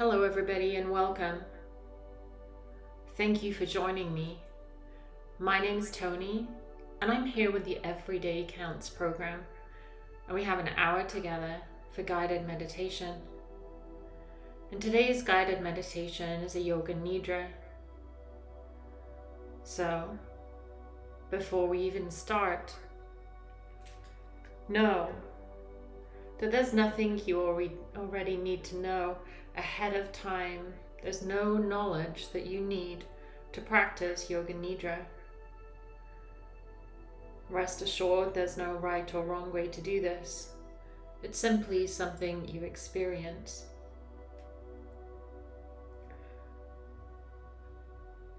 Hello, everybody, and welcome. Thank you for joining me. My name is Tony, and I'm here with the Everyday Counts program, and we have an hour together for guided meditation. And today's guided meditation is a Yoga Nidra. So, before we even start, know that there's nothing you already need to know ahead of time. There's no knowledge that you need to practice Yoga Nidra. Rest assured there's no right or wrong way to do this. It's simply something you experience.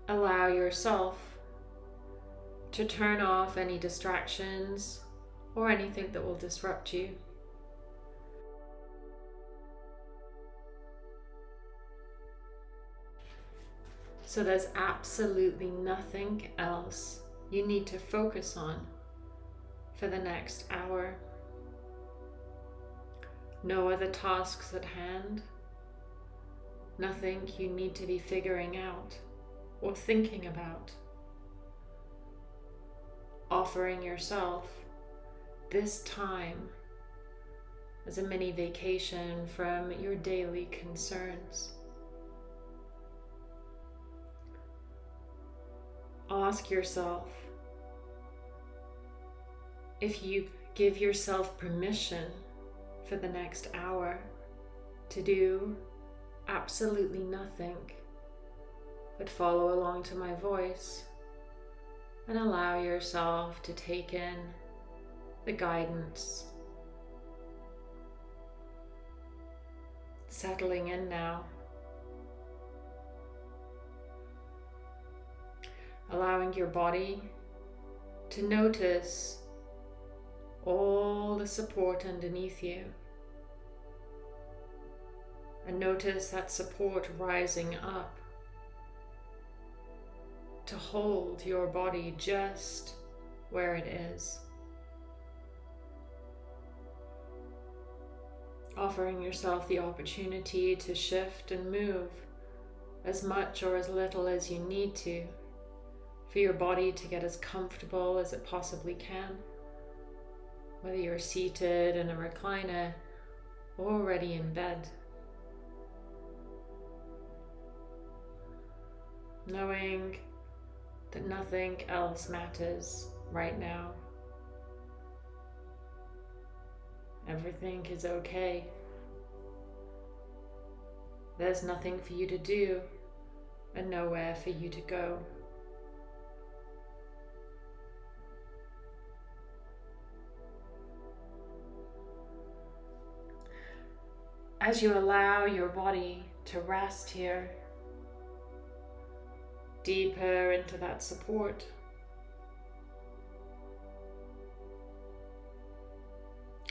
Allow yourself to turn off any distractions or anything that will disrupt you. So there's absolutely nothing else you need to focus on for the next hour. No other tasks at hand. Nothing you need to be figuring out or thinking about. Offering yourself this time as a mini vacation from your daily concerns. Ask yourself if you give yourself permission for the next hour to do absolutely nothing but follow along to my voice and allow yourself to take in the guidance. Settling in now. Allowing your body to notice all the support underneath you. And notice that support rising up to hold your body just where it is. Offering yourself the opportunity to shift and move as much or as little as you need to for your body to get as comfortable as it possibly can. Whether you're seated in a recliner or already in bed. Knowing that nothing else matters right now. Everything is okay. There's nothing for you to do and nowhere for you to go. As you allow your body to rest here, deeper into that support.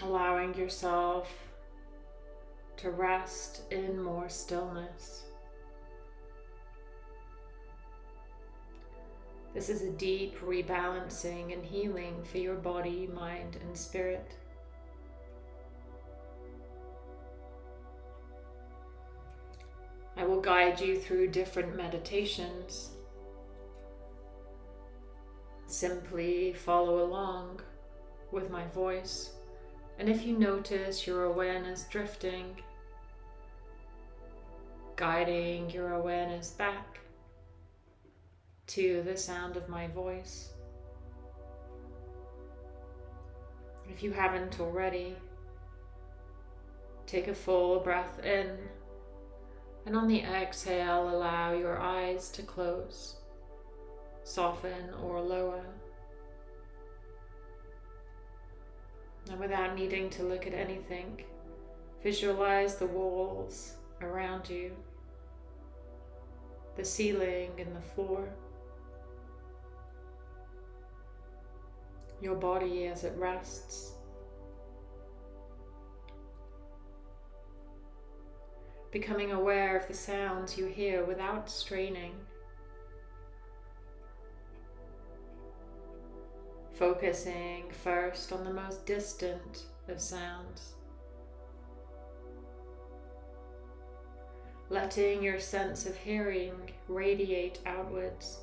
Allowing yourself to rest in more stillness. This is a deep rebalancing and healing for your body, mind, and spirit. I will guide you through different meditations. Simply follow along with my voice. And if you notice your awareness drifting, guiding your awareness back to the sound of my voice. If you haven't already, take a full breath in and on the exhale, allow your eyes to close, soften or lower. And without needing to look at anything, visualize the walls around you, the ceiling and the floor, your body as it rests. Becoming aware of the sounds you hear without straining. Focusing first on the most distant of sounds. letting your sense of hearing radiate outwards,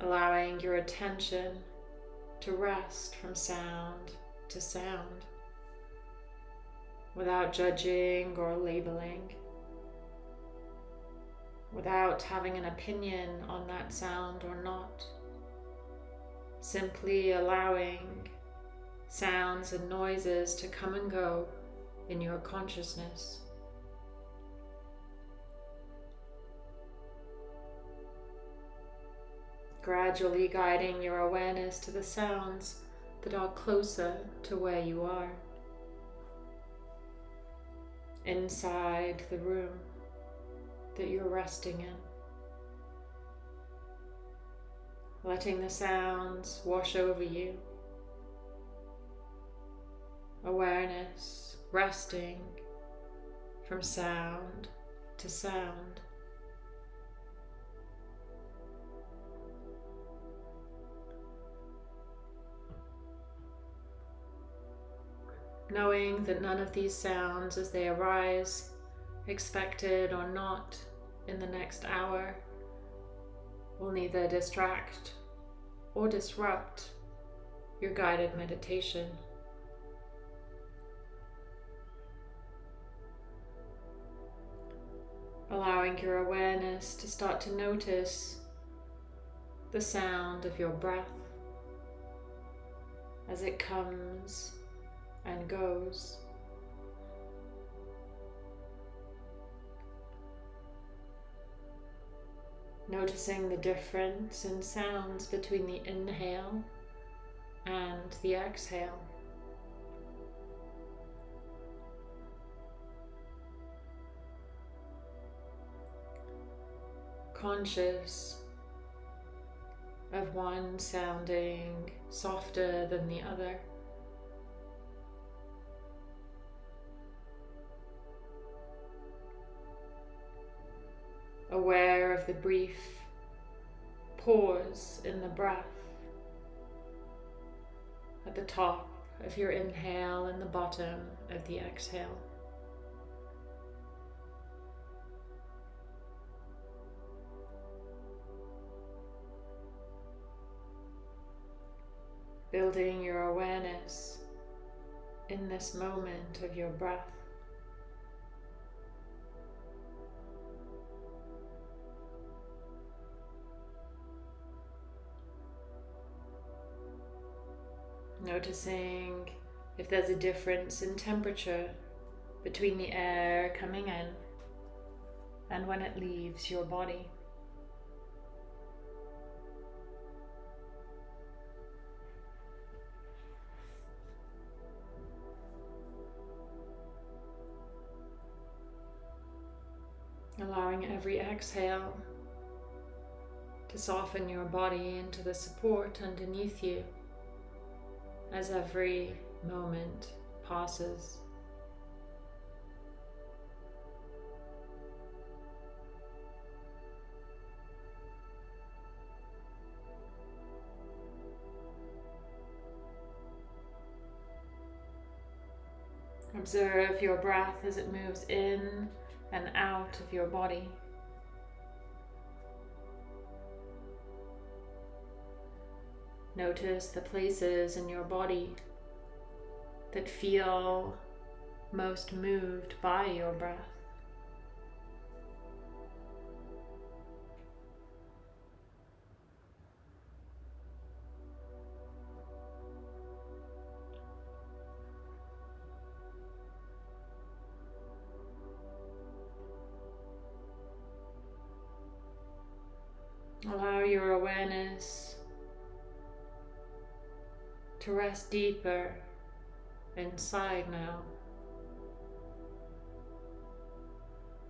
allowing your attention to rest from sound to sound without judging or labeling, without having an opinion on that sound or not, simply allowing sounds and noises to come and go in your consciousness. Gradually guiding your awareness to the sounds that are closer to where you are. Inside the room that you're resting in. Letting the sounds wash over you. Awareness resting from sound to sound. Knowing that none of these sounds as they arise, expected or not, in the next hour, will neither distract or disrupt your guided meditation. allowing your awareness to start to notice the sound of your breath as it comes and goes. Noticing the difference in sounds between the inhale and the exhale. conscious of one sounding softer than the other. Aware of the brief pause in the breath at the top of your inhale and the bottom of the exhale. building your awareness in this moment of your breath. Noticing if there's a difference in temperature between the air coming in and when it leaves your body. allowing every exhale to soften your body into the support underneath you as every moment passes. Observe your breath as it moves in and out of your body. Notice the places in your body that feel most moved by your breath. To rest deeper inside now.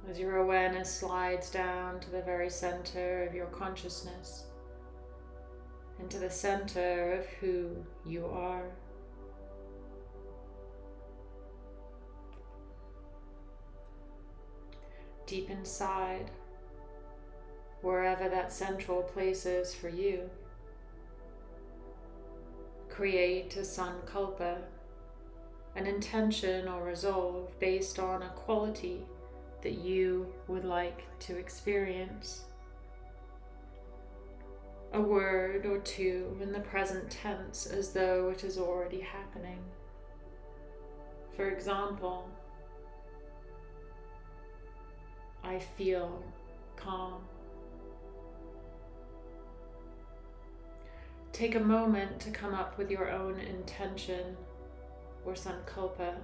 As your awareness slides down to the very center of your consciousness, into the center of who you are. Deep inside, wherever that central place is for you. Create a sankalpa an intention or resolve based on a quality that you would like to experience. A word or two in the present tense as though it is already happening. For example, I feel calm. Take a moment to come up with your own intention or sankalpa.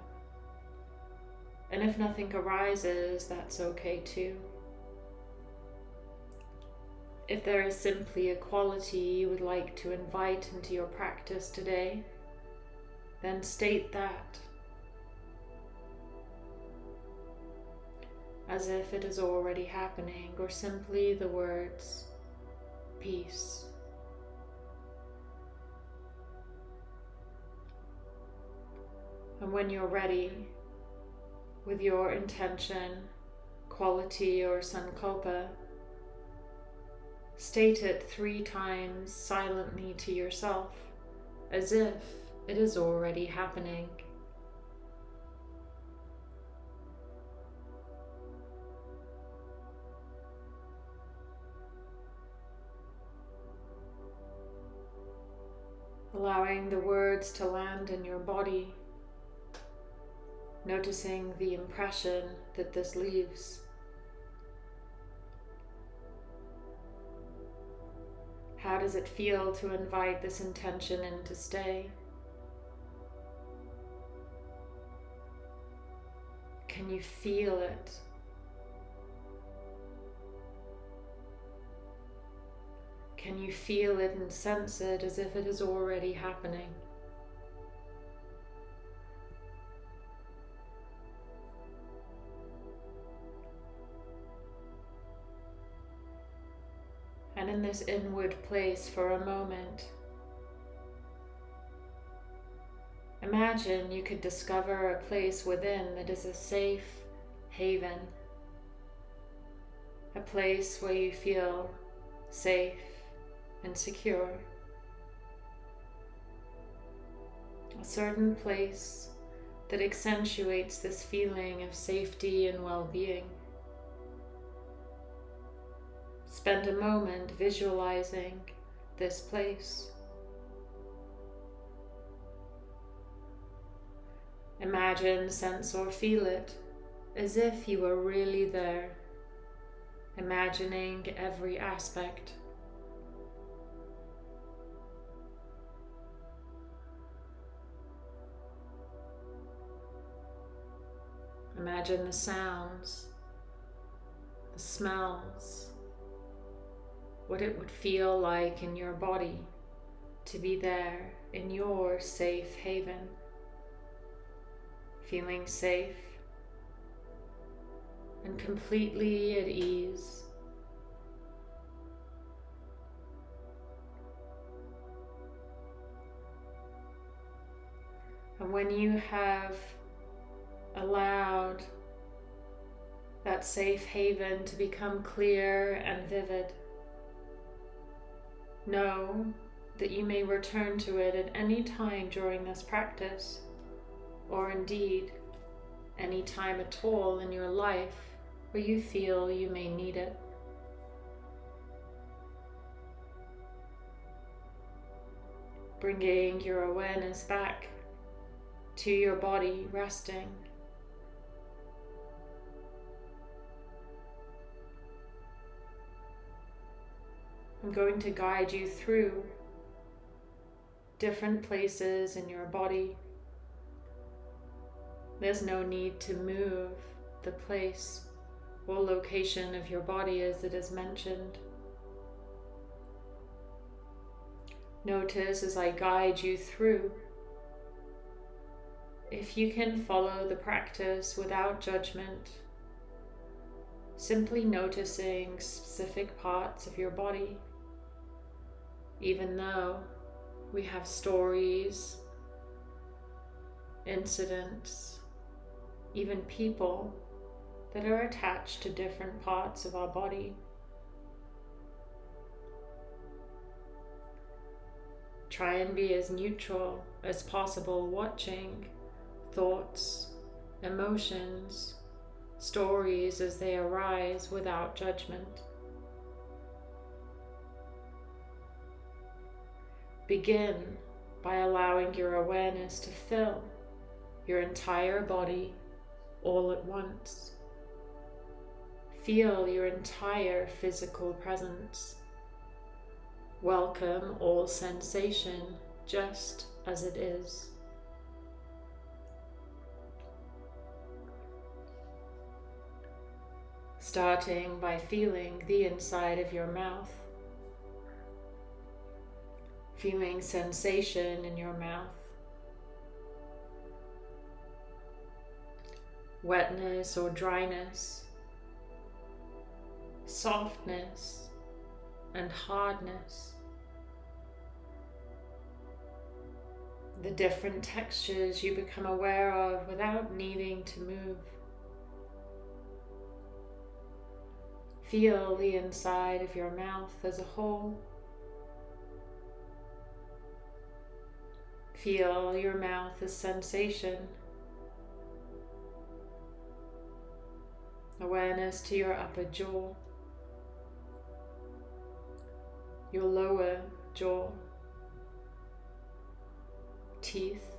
And if nothing arises, that's okay too. If there is simply a quality you would like to invite into your practice today, then state that as if it is already happening, or simply the words peace. And when you're ready with your intention, quality, or sankalpa, state it three times silently to yourself as if it is already happening. Allowing the words to land in your body noticing the impression that this leaves. How does it feel to invite this intention in to stay? Can you feel it? Can you feel it and sense it as if it is already happening? In this inward place for a moment. Imagine you could discover a place within that is a safe haven, a place where you feel safe and secure, a certain place that accentuates this feeling of safety and well-being. Spend a moment visualizing this place. Imagine, sense, or feel it as if you were really there, imagining every aspect. Imagine the sounds, the smells, what it would feel like in your body to be there in your safe haven, feeling safe and completely at ease. And when you have allowed that safe haven to become clear and vivid, Know that you may return to it at any time during this practice, or indeed any time at all in your life where you feel you may need it. Bringing your awareness back to your body resting. I'm going to guide you through different places in your body. There's no need to move the place or location of your body as it is mentioned. Notice as I guide you through. If you can follow the practice without judgment, simply noticing specific parts of your body even though we have stories, incidents, even people that are attached to different parts of our body. Try and be as neutral as possible, watching thoughts, emotions, stories as they arise without judgment. Begin by allowing your awareness to fill your entire body all at once. Feel your entire physical presence. Welcome all sensation just as it is. Starting by feeling the inside of your mouth feeling sensation in your mouth, wetness or dryness, softness and hardness, the different textures you become aware of without needing to move. Feel the inside of your mouth as a whole. Feel your mouth as sensation. Awareness to your upper jaw, your lower jaw, teeth,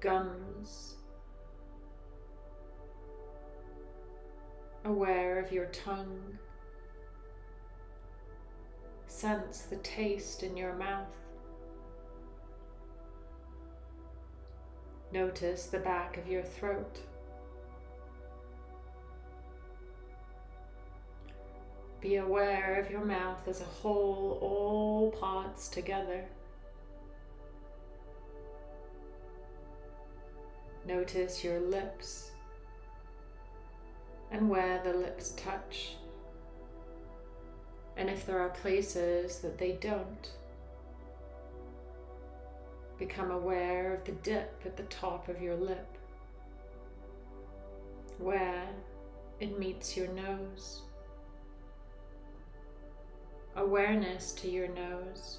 gums, aware of your tongue. Sense the taste in your mouth. Notice the back of your throat. Be aware of your mouth as a whole, all parts together. Notice your lips and where the lips touch, and if there are places that they don't. Become aware of the dip at the top of your lip, where it meets your nose. Awareness to your nose.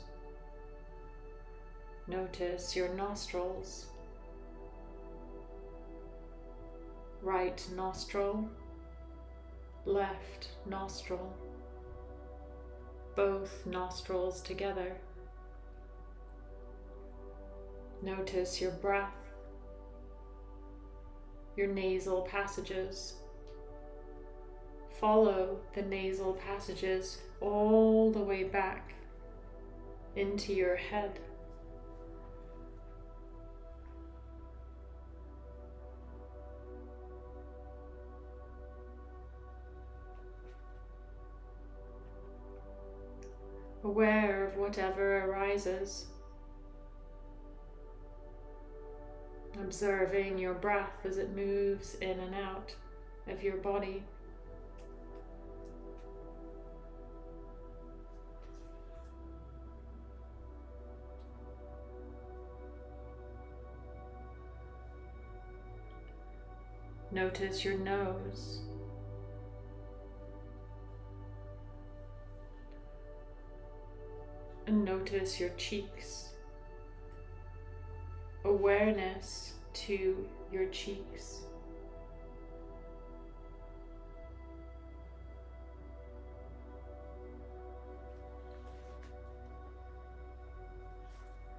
Notice your nostrils. Right nostril, left nostril, both nostrils together. Notice your breath, your nasal passages. Follow the nasal passages all the way back into your head. Aware of whatever arises. Observing your breath as it moves in and out of your body. Notice your nose. And notice your cheeks awareness to your cheeks.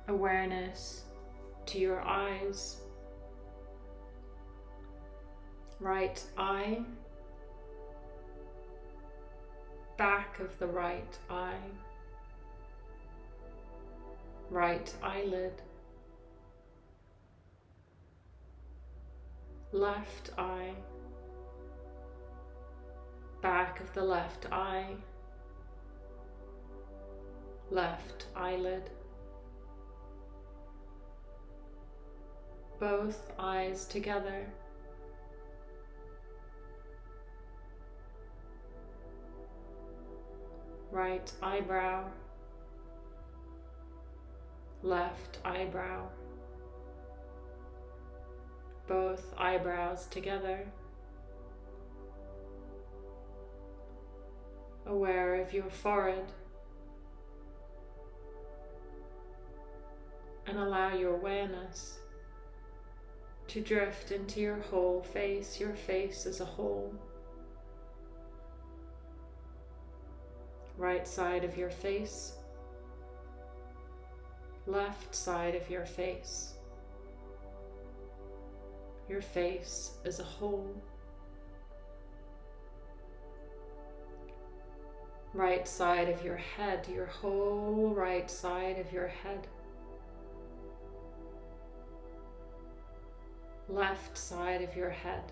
Awareness to your eyes. Right eye, back of the right eye, right eyelid. Left eye, back of the left eye, left eyelid, both eyes together. Right eyebrow, left eyebrow both eyebrows together. Aware of your forehead and allow your awareness to drift into your whole face, your face as a whole. Right side of your face, left side of your face, your face as a whole. Right side of your head, your whole right side of your head. left side of your head,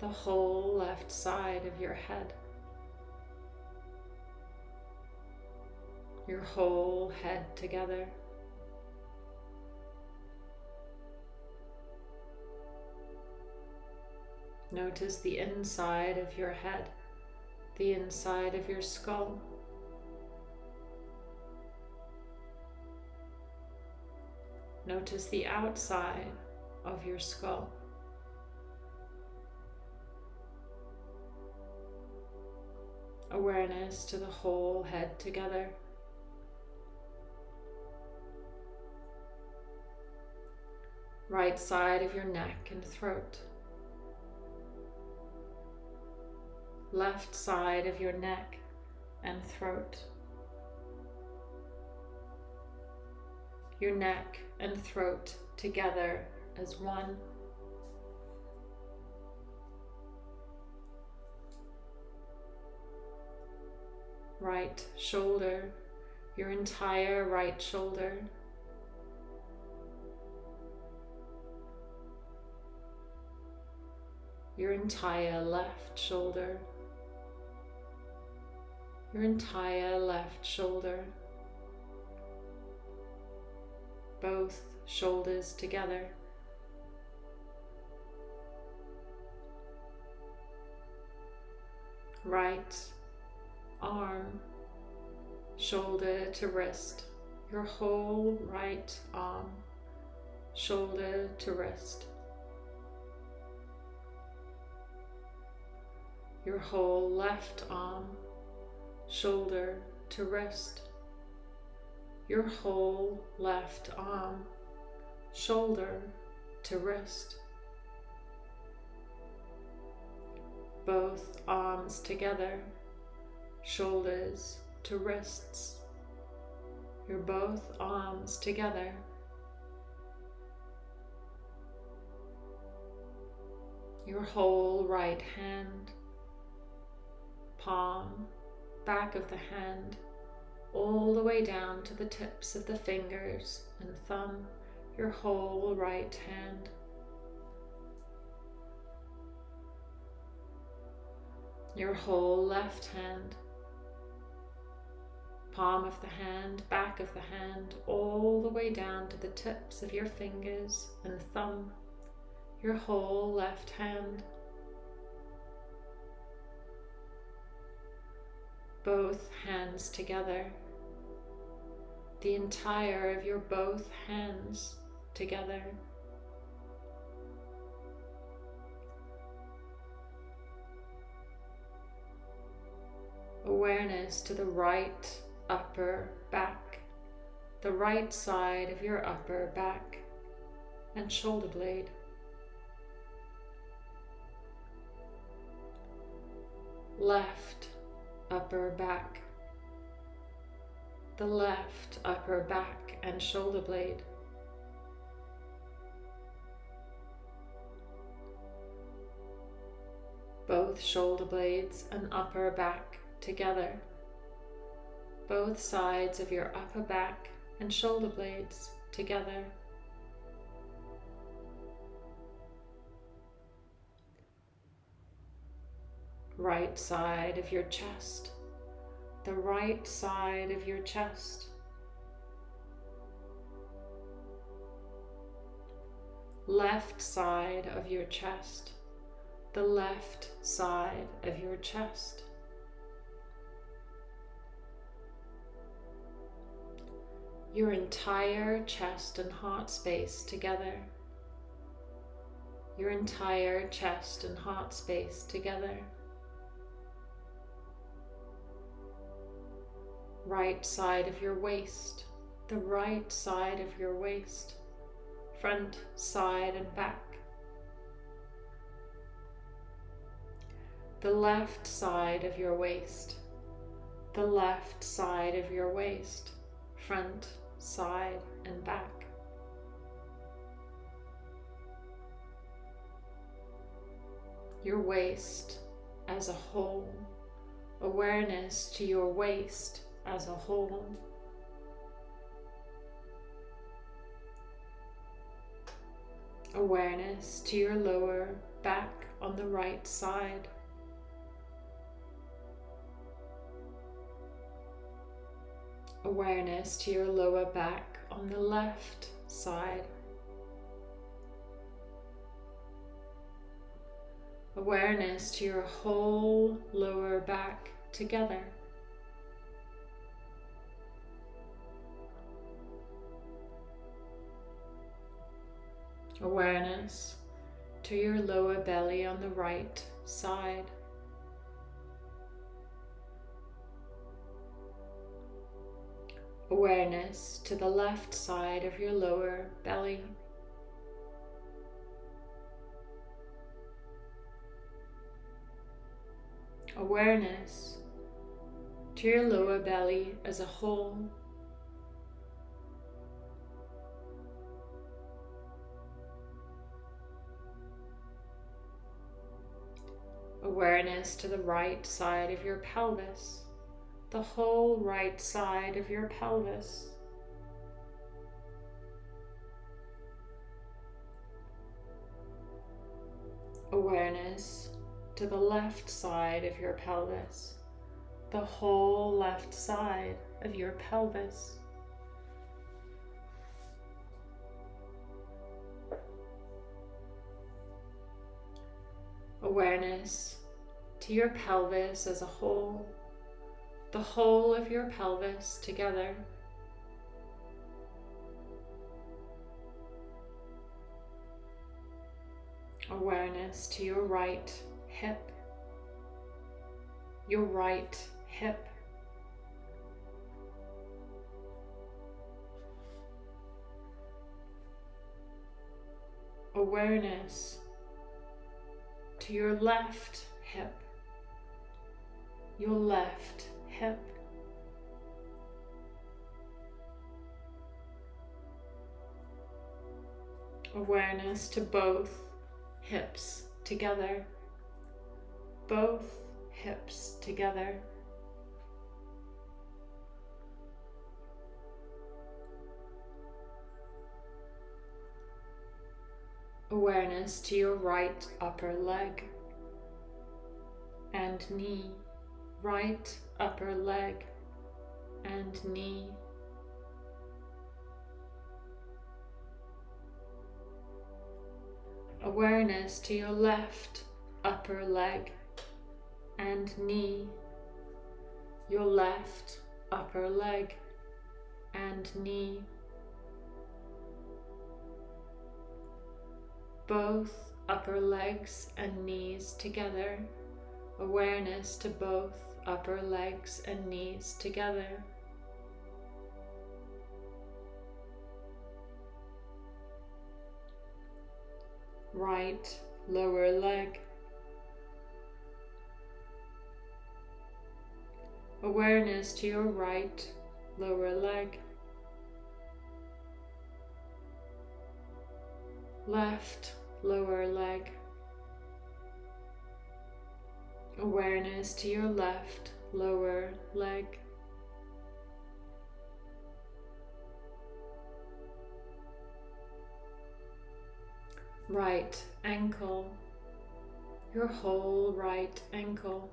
the whole left side of your head, your whole head together. Notice the inside of your head, the inside of your skull. Notice the outside of your skull. Awareness to the whole head together. Right side of your neck and throat. Left side of your neck and throat. Your neck and throat together as one. Right shoulder, your entire right shoulder. Your entire left shoulder. Your entire left shoulder. Both shoulders together. right arm, shoulder to wrist, your whole right arm, shoulder to wrist. Your whole left arm, shoulder to wrist. Your whole left arm, shoulder to wrist. both arms together, shoulders to wrists. Your both arms together. Your whole right hand, palm, back of the hand, all the way down to the tips of the fingers and thumb, your whole right hand. your whole left hand, palm of the hand, back of the hand, all the way down to the tips of your fingers and thumb, your whole left hand. Both hands together, the entire of your both hands together. awareness to the right upper back, the right side of your upper back and shoulder blade. Left upper back, the left upper back and shoulder blade. Both shoulder blades and upper back together, both sides of your upper back and shoulder blades together. Right side of your chest, the right side of your chest. Left side of your chest, the left side of your chest. your entire chest and heart space together. Your entire chest and heart space together. Right side of your waist, the right side of your waist, front, side, and back. The left side of your waist, the left side of your waist, front, side, and back. Your waist as a whole, awareness to your waist as a whole. Awareness to your lower back on the right side. Awareness to your lower back on the left side. Awareness to your whole lower back together. Awareness to your lower belly on the right side. Awareness to the left side of your lower belly. Awareness to your lower belly as a whole. Awareness to the right side of your pelvis, the whole right side of your pelvis. Awareness to the left side of your pelvis, the whole left side of your pelvis. Awareness to your pelvis as a whole, the whole of your pelvis together. Awareness to your right hip, your right hip. Awareness to your left hip, your left hip. Awareness to both hips together, both hips together. Awareness to your right upper leg and knee, right upper leg and knee. Awareness to your left upper leg and knee, your left upper leg and knee. Both upper legs and knees together. Awareness to both upper legs and knees together. Right lower leg. Awareness to your right lower leg. Left lower leg. Awareness to your left lower leg. Right ankle, your whole right ankle.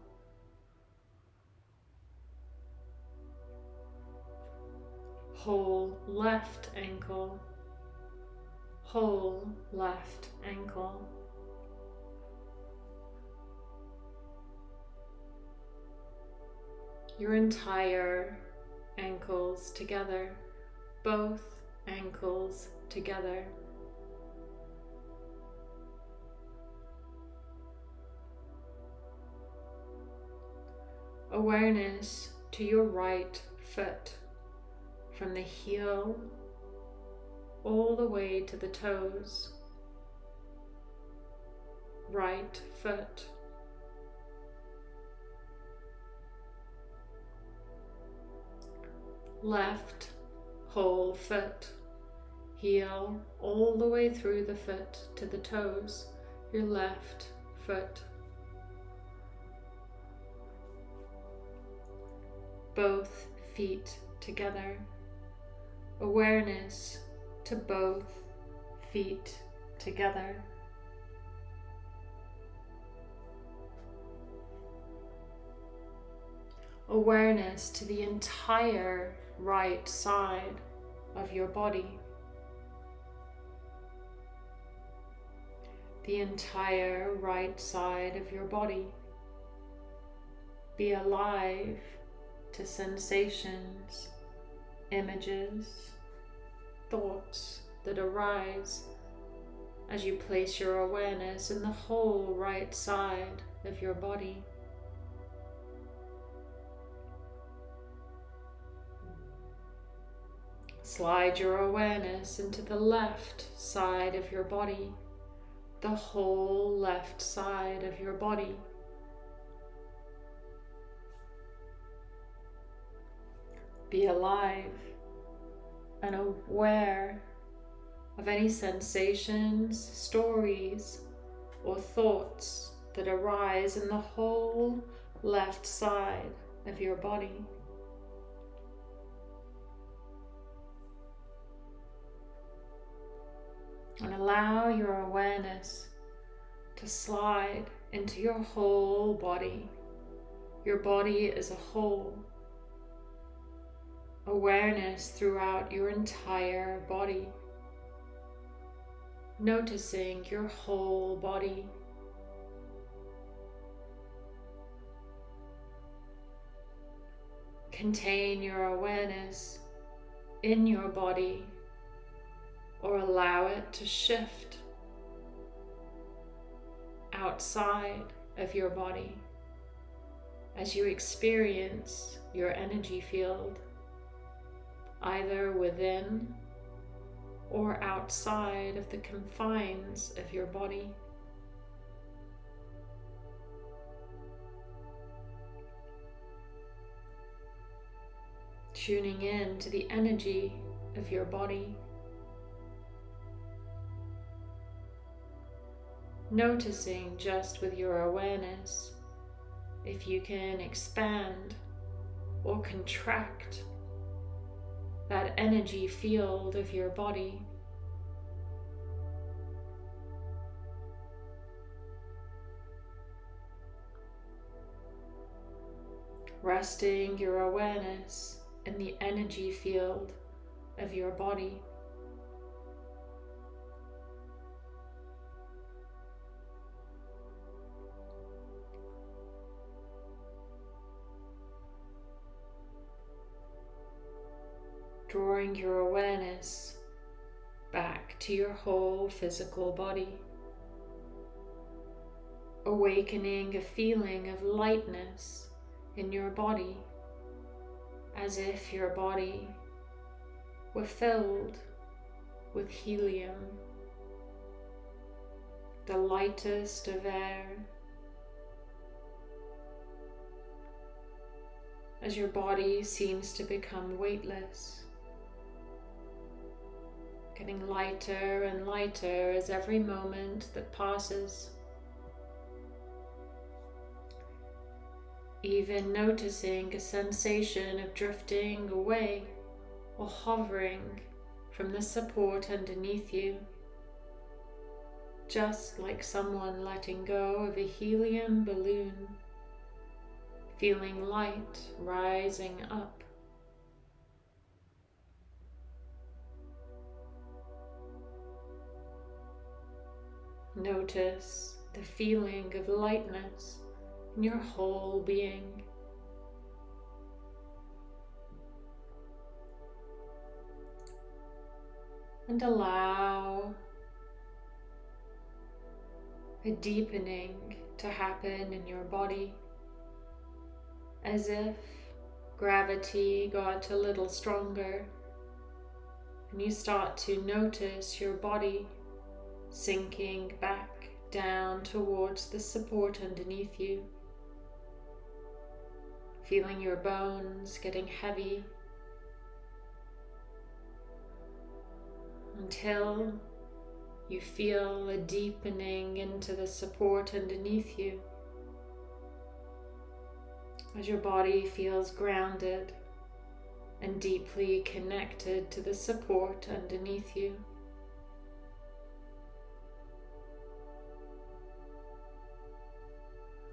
Whole left ankle, whole left ankle. Your entire ankles together, both ankles together. Awareness to your right foot from the heel all the way to the toes. Right foot. Left whole foot. Heel all the way through the foot to the toes. Your left foot. Both feet together. Awareness to both feet together. Awareness to the entire right side of your body. The entire right side of your body. Be alive to sensations, images, thoughts that arise as you place your awareness in the whole right side of your body. Slide your awareness into the left side of your body, the whole left side of your body. Be alive and aware of any sensations, stories, or thoughts that arise in the whole left side of your body. And allow your awareness to slide into your whole body, your body is a whole. Awareness throughout your entire body, noticing your whole body. Contain your awareness in your body or allow it to shift outside of your body as you experience your energy field either within or outside of the confines of your body. Tuning in to the energy of your body. Noticing just with your awareness if you can expand or contract that energy field of your body. Resting your awareness in the energy field of your body. Drawing your awareness back to your whole physical body, awakening a feeling of lightness in your body as if your body were filled with helium, the lightest of air. As your body seems to become weightless getting lighter and lighter as every moment that passes. Even noticing a sensation of drifting away or hovering from the support underneath you, just like someone letting go of a helium balloon, feeling light rising up. Notice the feeling of lightness in your whole being. And allow a deepening to happen in your body as if gravity got a little stronger And you start to notice your body sinking back down towards the support underneath you. Feeling your bones getting heavy until you feel a deepening into the support underneath you as your body feels grounded and deeply connected to the support underneath you.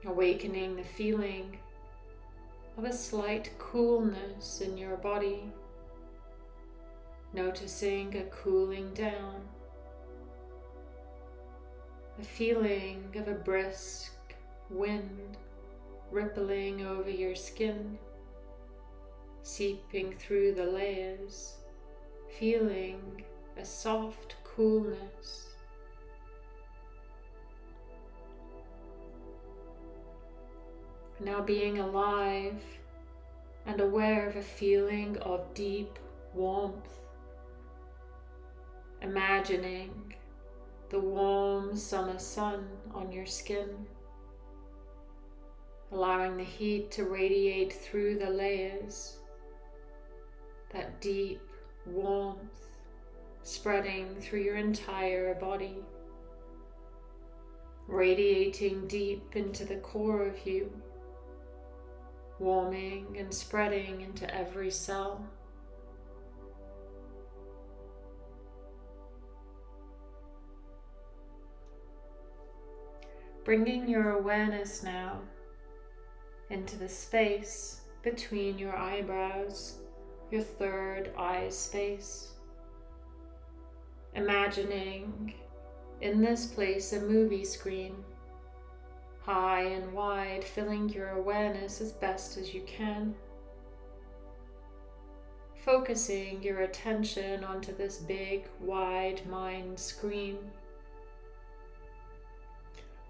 Awakening the feeling of a slight coolness in your body, noticing a cooling down, a feeling of a brisk wind rippling over your skin, seeping through the layers, feeling a soft coolness. Now being alive and aware of a feeling of deep warmth, imagining the warm summer sun on your skin allowing the heat to radiate through the layers, that deep warmth spreading through your entire body, radiating deep into the core of you, warming and spreading into every cell. Bringing your awareness now into the space between your eyebrows, your third eye space. Imagining in this place a movie screen, high and wide, filling your awareness as best as you can. Focusing your attention onto this big, wide mind screen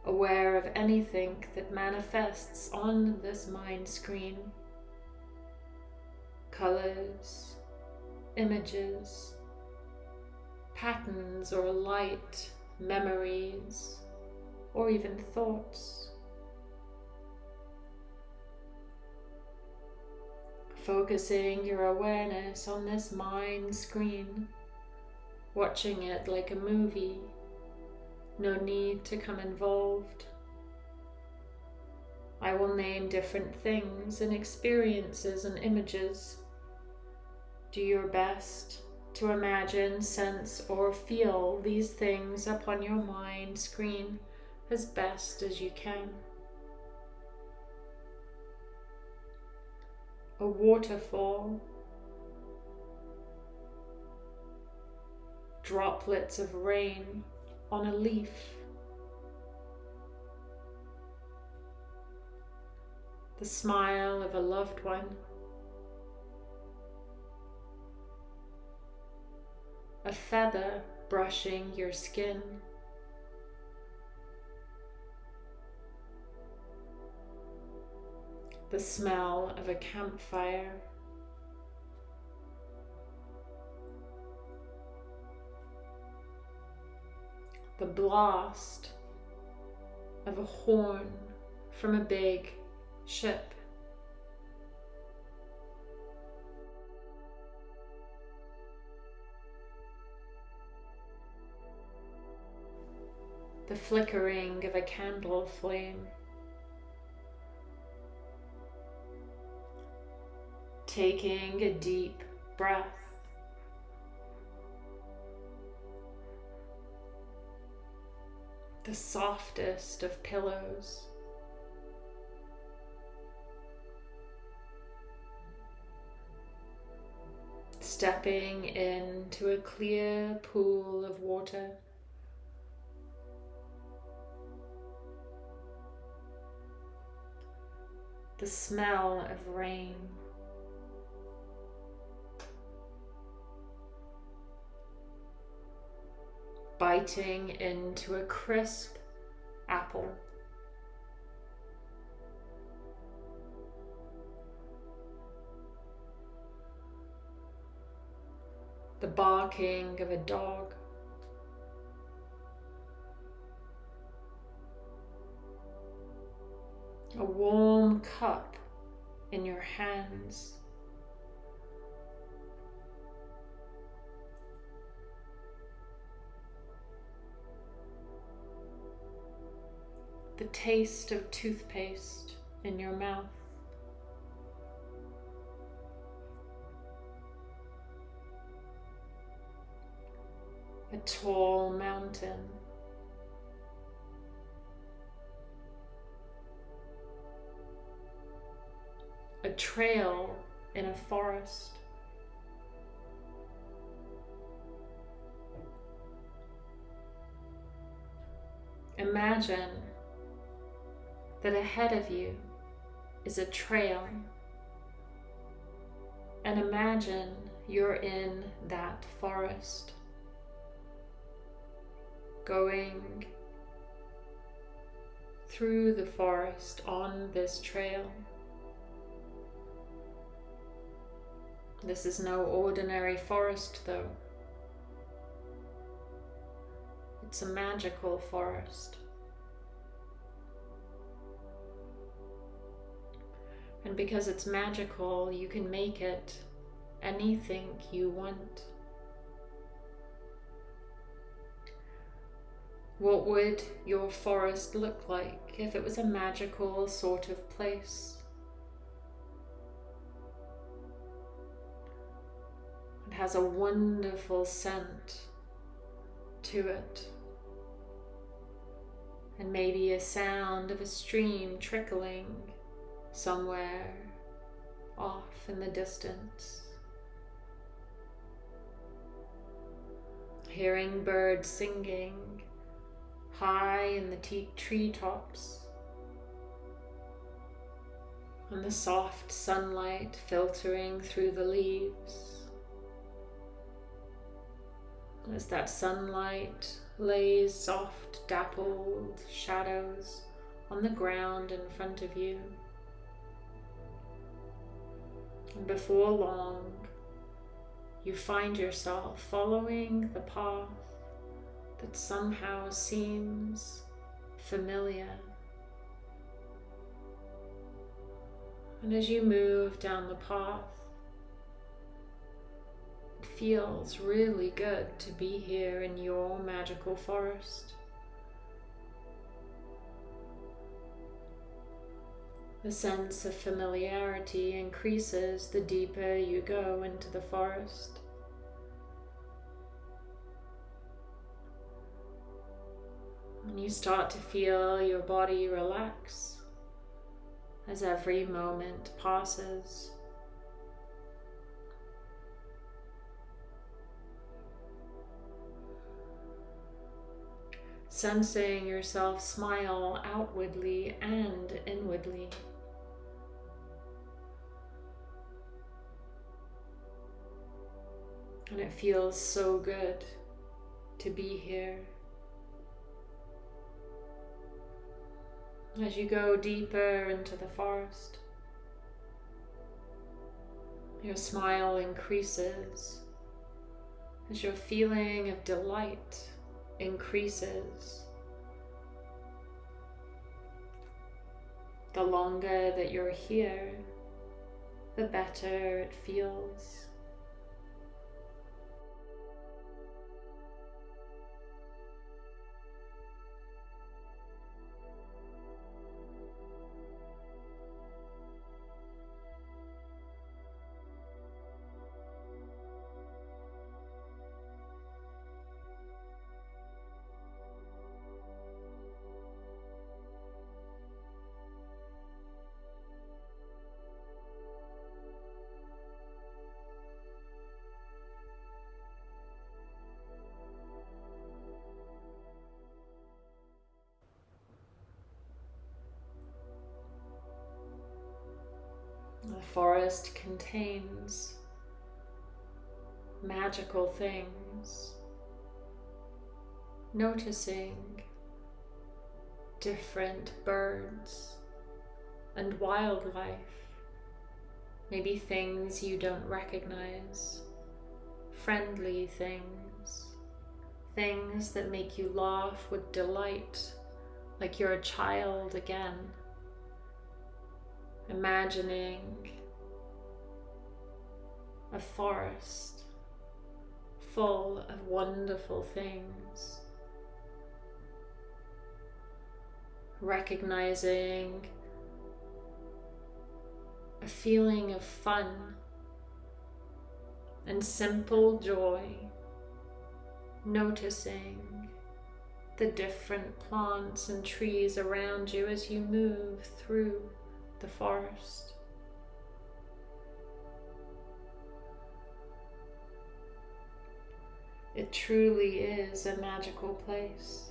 aware of anything that manifests on this mind screen. Colors, images, patterns or light, memories, or even thoughts. Focusing your awareness on this mind screen, watching it like a movie no need to come involved. I will name different things and experiences and images. Do your best to imagine, sense, or feel these things upon your mind screen as best as you can. A waterfall, droplets of rain on a leaf. The smile of a loved one. A feather brushing your skin. The smell of a campfire. the blast of a horn from a big ship. The flickering of a candle flame. Taking a deep breath. the softest of pillows. Stepping into a clear pool of water. The smell of rain. Biting into a crisp apple. The barking of a dog. A warm cup in your hands. The taste of toothpaste in your mouth. A tall mountain. A trail in a forest. Imagine that ahead of you is a trail. And imagine you're in that forest, going through the forest on this trail. This is no ordinary forest, though. It's a magical forest. And because it's magical, you can make it anything you want. What would your forest look like if it was a magical sort of place? It has a wonderful scent to it. And maybe a sound of a stream trickling somewhere off in the distance. Hearing birds singing high in the tree tops, and the soft sunlight filtering through the leaves. As that sunlight lays soft, dappled shadows on the ground in front of you. And before long, you find yourself following the path that somehow seems familiar. And as you move down the path, it feels really good to be here in your magical forest. The sense of familiarity increases the deeper you go into the forest. And you start to feel your body relax as every moment passes. Sensing yourself smile outwardly and inwardly. And it feels so good to be here. As you go deeper into the forest, your smile increases as your feeling of delight increases. The longer that you're here, the better it feels. Forest contains magical things. Noticing different birds and wildlife, maybe things you don't recognize friendly things, things that make you laugh with delight, like you're a child again. Imagining a forest full of wonderful things. Recognizing a feeling of fun and simple joy, noticing the different plants and trees around you as you move through the forest. It truly is a magical place.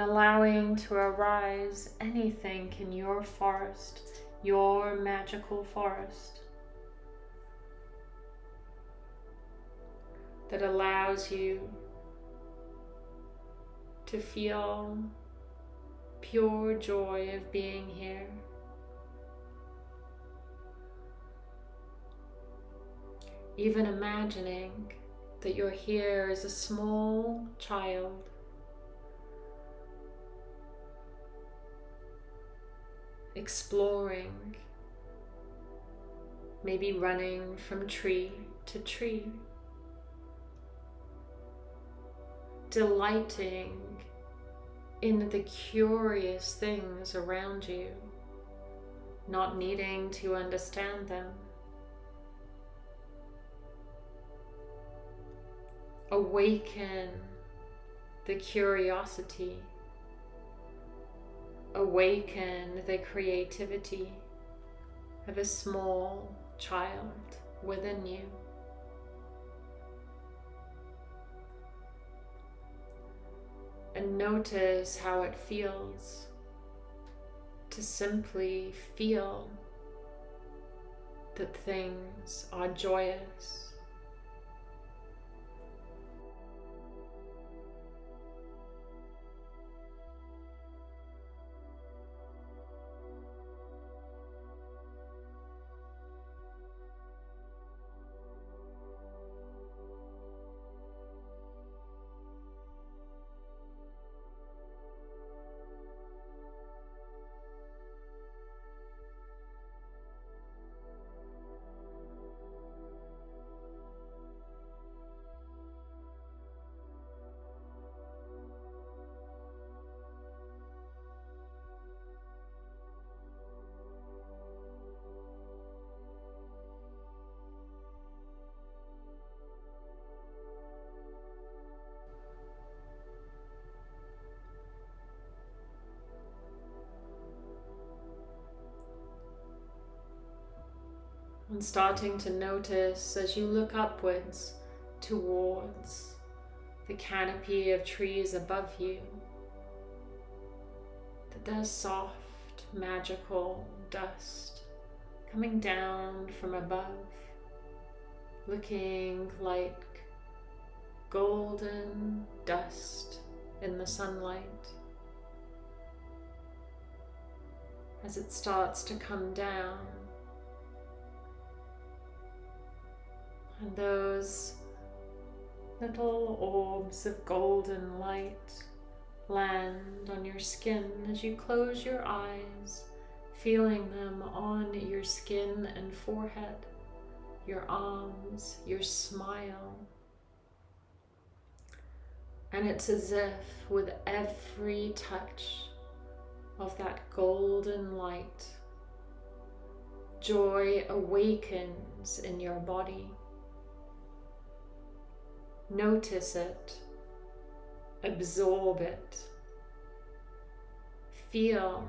And allowing to arise anything in your forest, your magical forest, that allows you to feel pure joy of being here. Even imagining that you're here as a small child. Exploring, maybe running from tree to tree, delighting in the curious things around you, not needing to understand them. awaken the curiosity, awaken the creativity of a small child within you. And notice how it feels to simply feel that things are joyous and starting to notice as you look upwards towards the canopy of trees above you that there's soft magical dust coming down from above looking like golden dust in the sunlight. As it starts to come down And those little orbs of golden light land on your skin as you close your eyes, feeling them on your skin and forehead, your arms, your smile. And it's as if with every touch of that golden light, joy awakens in your body. Notice it, absorb it, feel,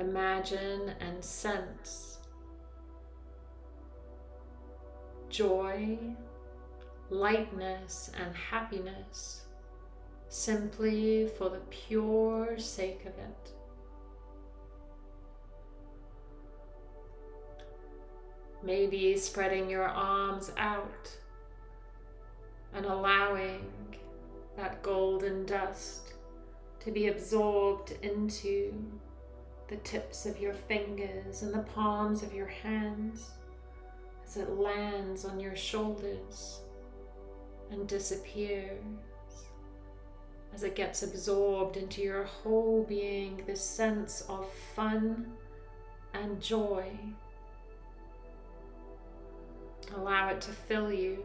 imagine, and sense. Joy, lightness, and happiness simply for the pure sake of it. Maybe spreading your arms out and allowing that golden dust to be absorbed into the tips of your fingers and the palms of your hands as it lands on your shoulders and disappears as it gets absorbed into your whole being, this sense of fun and joy. Allow it to fill you.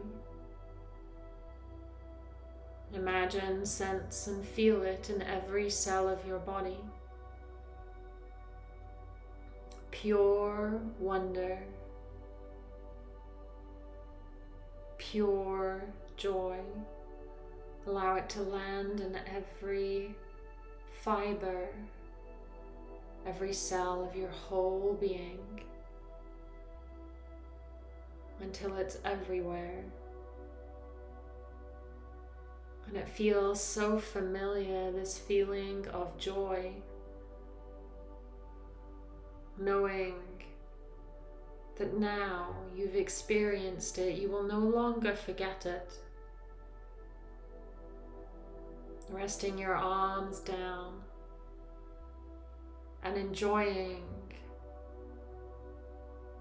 Imagine, sense, and feel it in every cell of your body. Pure wonder, pure joy. Allow it to land in every fiber, every cell of your whole being until it's everywhere. And it feels so familiar, this feeling of joy, knowing that now you've experienced it, you will no longer forget it. resting your arms down and enjoying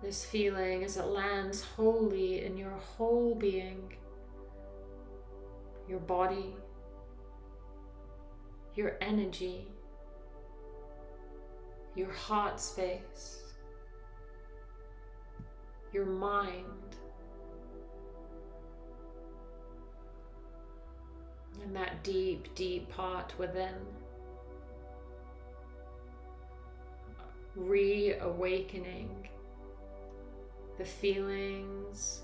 this feeling as it lands wholly in your whole being, your body, your energy, your heart space, your mind. And that deep, deep part within. Reawakening the feelings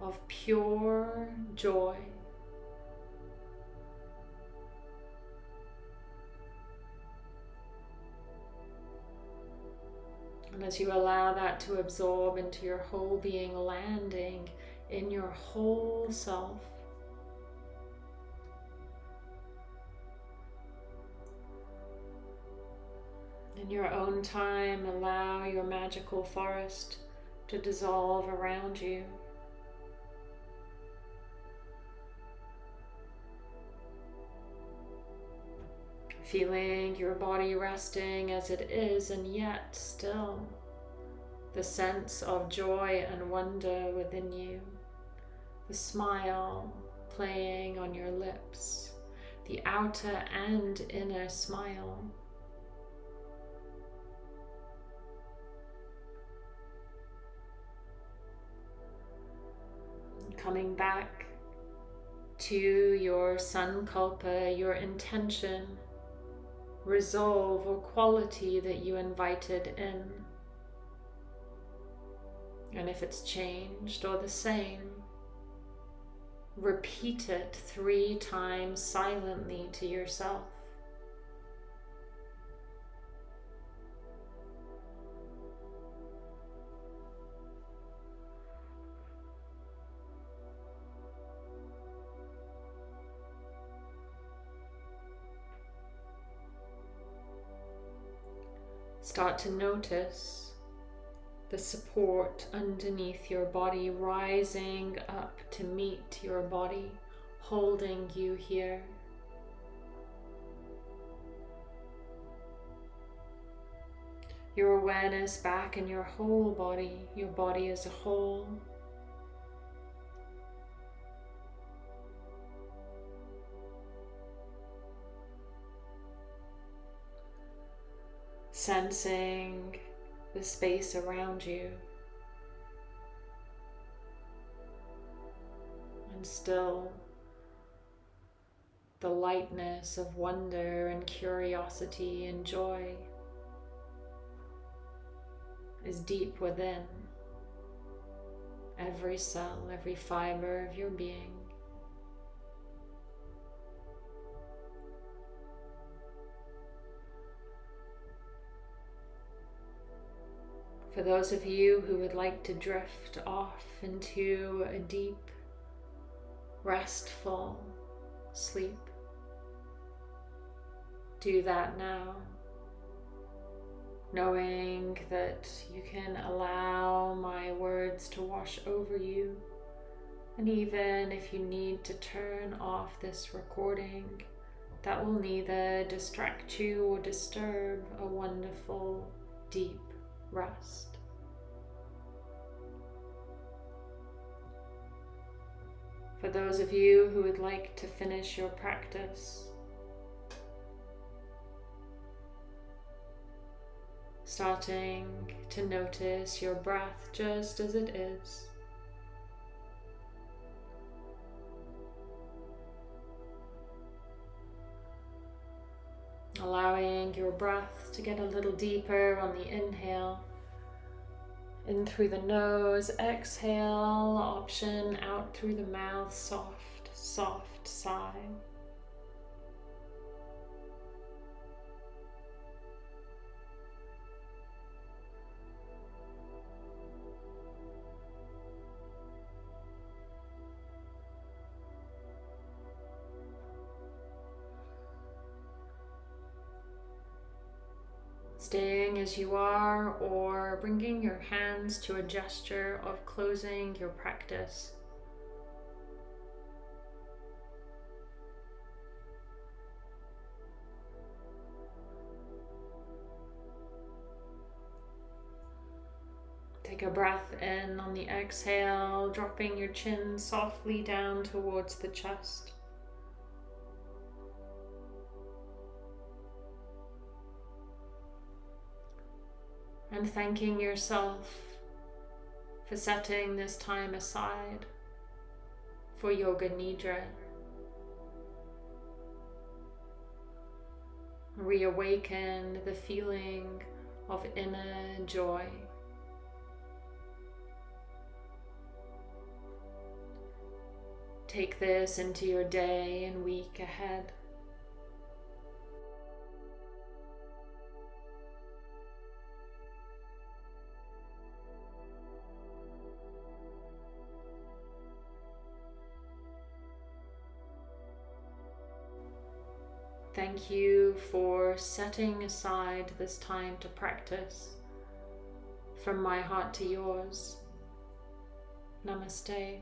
of pure joy. And as you allow that to absorb into your whole being, landing in your whole self, In your own time, allow your magical forest to dissolve around you. Feeling your body resting as it is, and yet still the sense of joy and wonder within you, the smile playing on your lips, the outer and inner smile. coming back to your sankalpa, your intention, resolve, or quality that you invited in. And if it's changed or the same, repeat it three times silently to yourself. Start to notice the support underneath your body rising up to meet your body, holding you here. Your awareness back in your whole body, your body as a whole. Sensing the space around you. And still the lightness of wonder and curiosity and joy is deep within every cell, every fiber of your being. For those of you who would like to drift off into a deep, restful sleep, do that now. Knowing that you can allow my words to wash over you. And even if you need to turn off this recording, that will neither distract you or disturb a wonderful, deep rest. For those of you who would like to finish your practice, starting to notice your breath just as it is. Allowing your breath to get a little deeper on the inhale. In through the nose, exhale, option out through the mouth, soft, soft sigh. Staying as you are or bringing your hands to a gesture of closing your practice. Take a breath in on the exhale, dropping your chin softly down towards the chest. And thanking yourself for setting this time aside for Yoga Nidra. Reawaken the feeling of inner joy. Take this into your day and week ahead. You for setting aside this time to practice. From my heart to yours. Namaste.